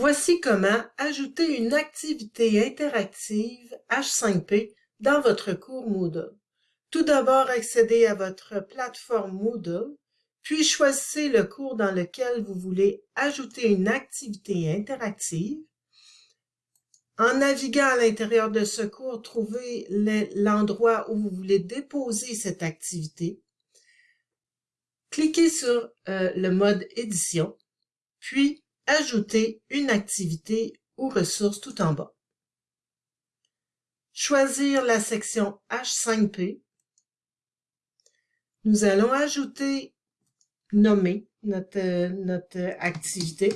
Voici comment ajouter une activité interactive H5P dans votre cours Moodle. Tout d'abord, accédez à votre plateforme Moodle, puis choisissez le cours dans lequel vous voulez ajouter une activité interactive. En naviguant à l'intérieur de ce cours, trouvez l'endroit où vous voulez déposer cette activité. Cliquez sur euh, le mode édition, puis Ajouter une activité ou ressource tout en bas. Choisir la section H5P. Nous allons ajouter, nommer notre, notre activité.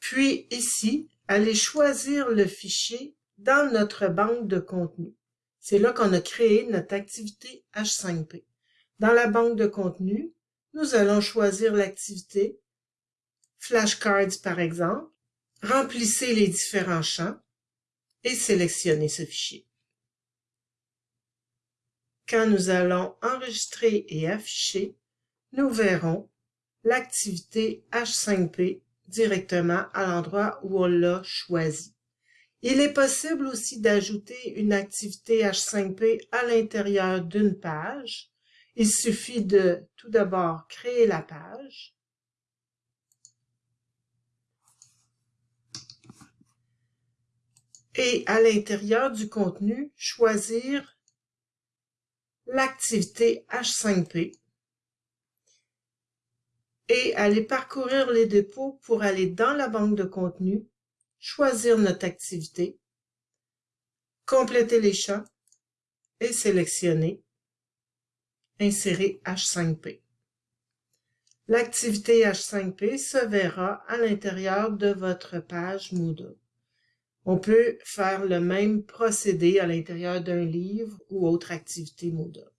Puis ici, allez choisir le fichier dans notre banque de contenu. C'est là qu'on a créé notre activité H5P. Dans la banque de contenu, nous allons choisir l'activité, flashcards par exemple, remplissez les différents champs et sélectionnez ce fichier. Quand nous allons enregistrer et afficher, nous verrons l'activité H5P directement à l'endroit où on l'a choisi. Il est possible aussi d'ajouter une activité H5P à l'intérieur d'une page il suffit de tout d'abord créer la page. Et à l'intérieur du contenu, choisir l'activité H5P et aller parcourir les dépôts pour aller dans la banque de contenu, choisir notre activité, compléter les champs et sélectionner Insérer H5P. L'activité H5P se verra à l'intérieur de votre page Moodle. On peut faire le même procédé à l'intérieur d'un livre ou autre activité Moodle.